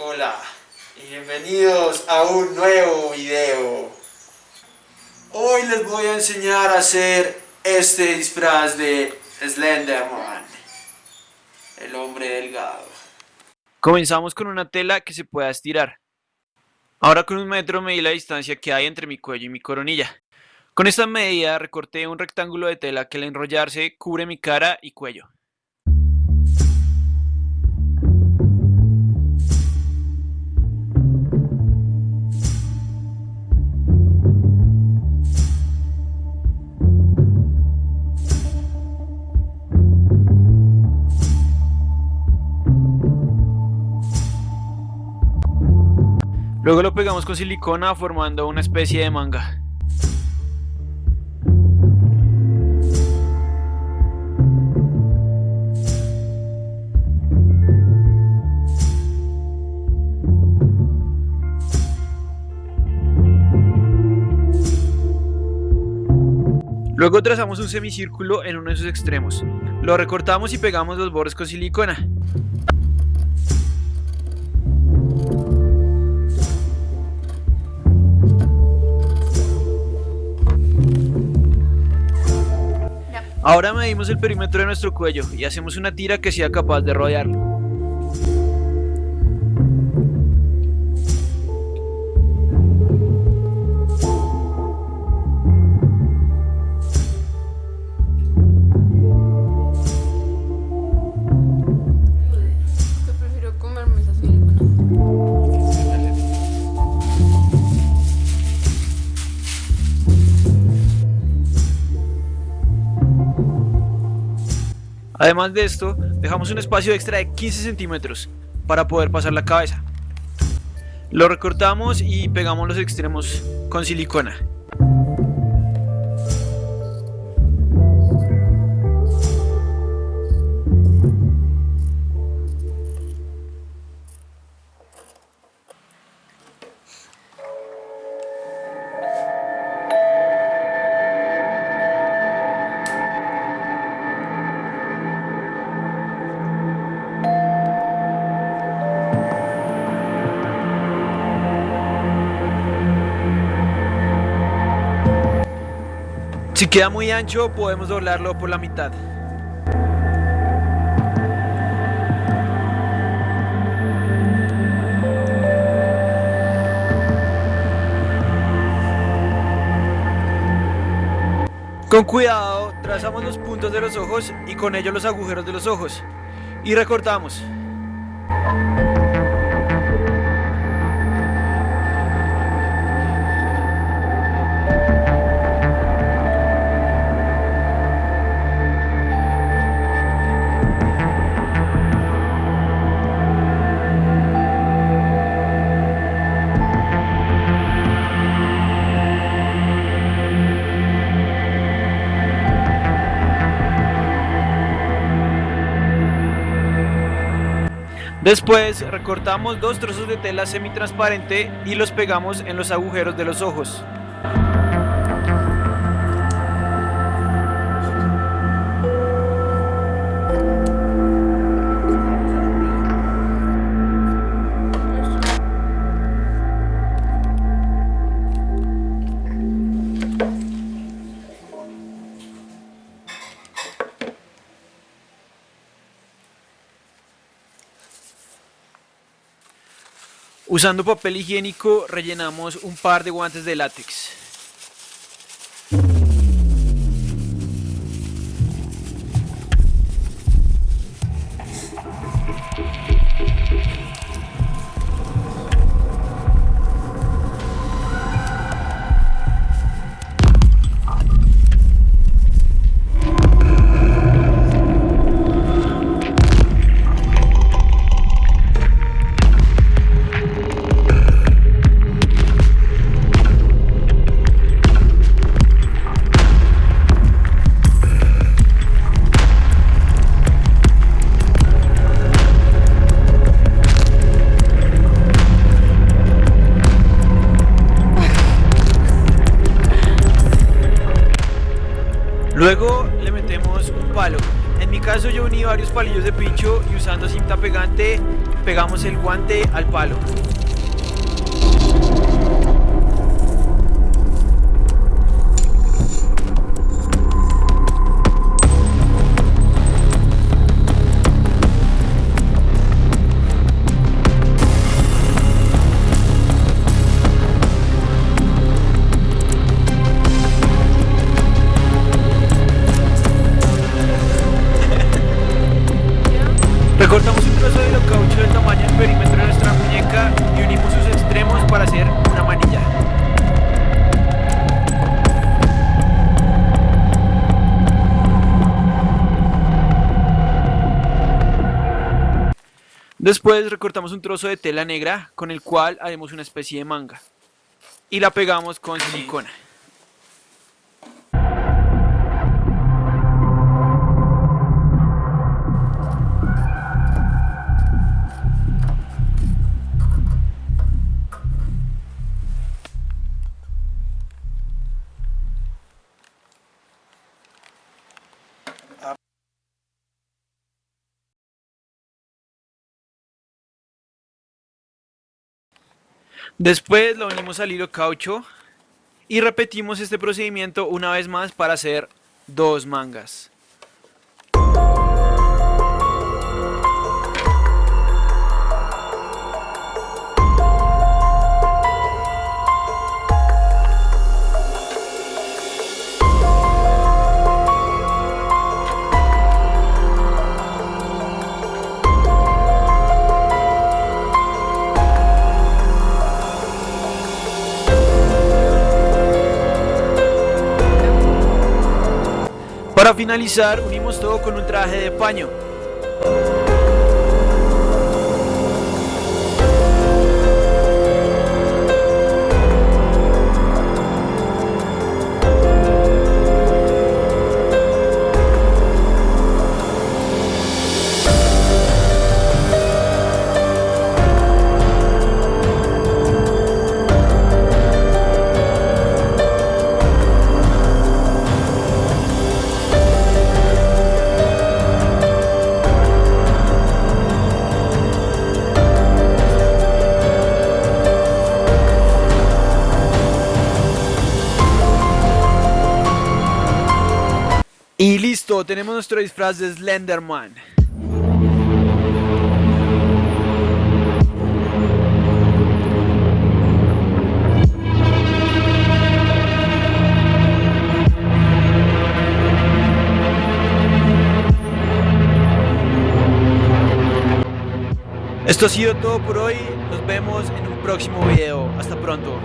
Hola y bienvenidos a un nuevo video. Hoy les voy a enseñar a hacer este disfraz de Slenderman, el hombre delgado. Comenzamos con una tela que se pueda estirar. Ahora con un metro medí la distancia que hay entre mi cuello y mi coronilla. Con esta medida recorté un rectángulo de tela que al enrollarse cubre mi cara y cuello. Luego lo pegamos con silicona formando una especie de manga. Luego trazamos un semicírculo en uno de sus extremos. Lo recortamos y pegamos los bordes con silicona. Ahora medimos el perímetro de nuestro cuello y hacemos una tira que sea capaz de rodearlo. Además de esto, dejamos un espacio extra de 15 centímetros para poder pasar la cabeza. Lo recortamos y pegamos los extremos con silicona. Si queda muy ancho podemos doblarlo por la mitad. Con cuidado trazamos los puntos de los ojos y con ellos los agujeros de los ojos y recortamos. Después recortamos dos trozos de tela semitransparente y los pegamos en los agujeros de los ojos. Usando papel higiénico rellenamos un par de guantes de látex. Luego le metemos un palo. En mi caso yo uní varios palillos de pincho y usando cinta pegante pegamos el guante al palo. Recortamos un trozo de caucho del tamaño del perímetro de nuestra muñeca y unimos sus extremos para hacer una manilla. Después recortamos un trozo de tela negra con el cual haremos una especie de manga y la pegamos con silicona. Después lo unimos al hilo caucho y repetimos este procedimiento una vez más para hacer dos mangas. Finalizar, unimos todo con un traje de paño. Tenemos nuestro disfraz de Slenderman. Esto ha sido todo por hoy, nos vemos en un próximo video, hasta pronto.